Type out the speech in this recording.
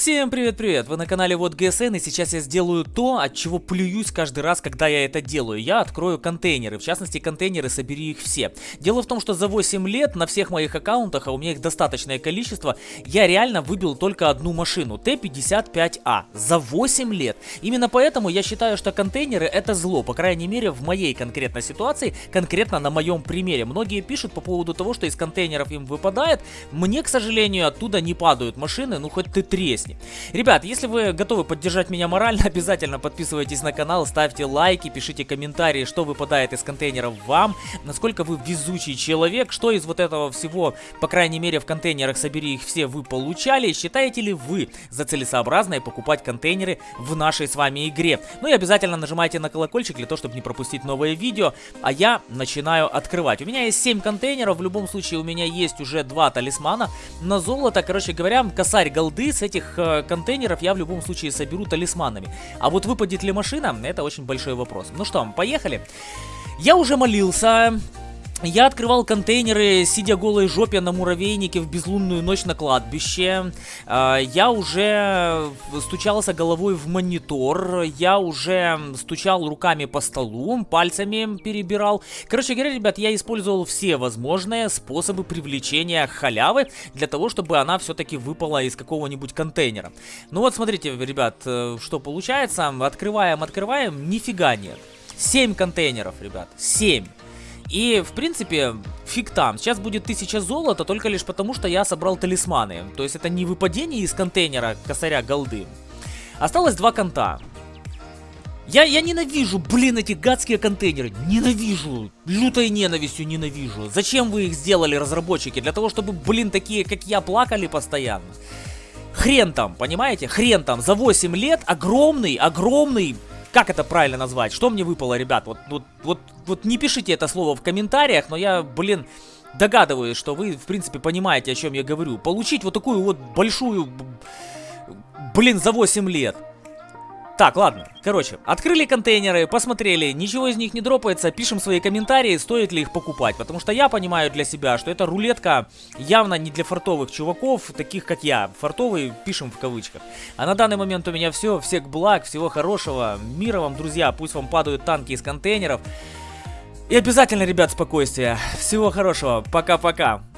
Всем привет-привет! Вы на канале Вот ГСН и сейчас я сделаю то, от чего плююсь каждый раз, когда я это делаю. Я открою контейнеры, в частности контейнеры собери их все. Дело в том, что за 8 лет на всех моих аккаунтах, а у меня их достаточное количество, я реально выбил только одну машину, Т-55А, за 8 лет. Именно поэтому я считаю, что контейнеры это зло, по крайней мере в моей конкретной ситуации, конкретно на моем примере. Многие пишут по поводу того, что из контейнеров им выпадает, мне, к сожалению, оттуда не падают машины, ну хоть ты тресни песни. Ребят, если вы готовы поддержать меня морально, обязательно подписывайтесь на канал, ставьте лайки, пишите комментарии, что выпадает из контейнеров вам, насколько вы везучий человек, что из вот этого всего, по крайней мере в контейнерах собери их все, вы получали, считаете ли вы за целесообразное покупать контейнеры в нашей с вами игре. Ну и обязательно нажимайте на колокольчик для того, чтобы не пропустить новые видео, а я начинаю открывать. У меня есть 7 контейнеров, в любом случае у меня есть уже 2 талисмана на золото, короче говоря, косарь голды с этих э, контейнеров я в любом случае соберу талисманами. А вот выпадет ли машина, это очень большой вопрос. Ну что, поехали. Я уже молился, я открывал контейнеры, сидя голой жопе на муравейнике в безлунную ночь на кладбище. А, я уже стучался головой в монитор. Я уже стучал руками по столу, пальцами перебирал. Короче говоря, ребят, я использовал все возможные способы привлечения халявы для того, чтобы она все-таки выпала из какого-нибудь контейнера. Ну вот, смотрите, ребят, э, что получается. Открываем, открываем, нифига нет. 7 контейнеров, ребят, 7. И, в принципе, фиг там. Сейчас будет 1000 золота только лишь потому, что я собрал талисманы. То есть это не выпадение из контейнера косаря голды. Осталось два конта. Я, я ненавижу, блин, эти гадские контейнеры. Ненавижу. Лютой ненавистью ненавижу. Зачем вы их сделали, разработчики? Для того, чтобы, блин, такие, как я, плакали постоянно. Хрен там, понимаете? Хрен там. За 8 лет огромный, огромный как это правильно назвать? Что мне выпало, ребят? Вот, вот, вот, вот не пишите это слово в комментариях, но я, блин, догадываюсь, что вы, в принципе, понимаете, о чем я говорю. Получить вот такую вот большую, блин, за 8 лет. Так, ладно. Короче, открыли контейнеры, посмотрели, ничего из них не дропается, пишем свои комментарии, стоит ли их покупать. Потому что я понимаю для себя, что эта рулетка явно не для фартовых чуваков, таких как я. Фартовые пишем в кавычках. А на данный момент у меня все. Всех благ, всего хорошего. Мира вам, друзья. Пусть вам падают танки из контейнеров. И обязательно, ребят, спокойствия. Всего хорошего. Пока-пока.